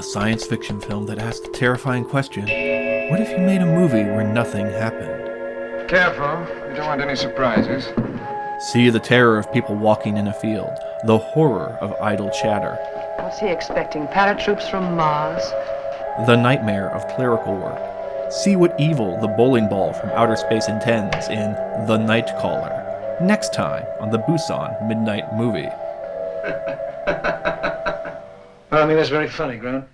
A science fiction film that asked the terrifying question, what if you made a movie where nothing happened? Careful, you don't want any surprises. See the terror of people walking in a field, the horror of idle chatter, What's he expecting? Paratroops from Mars? the nightmare of clerical work. See what evil the bowling ball from outer space intends in The Night Caller, next time on the Busan Midnight Movie. I mean, that's very funny, Grant.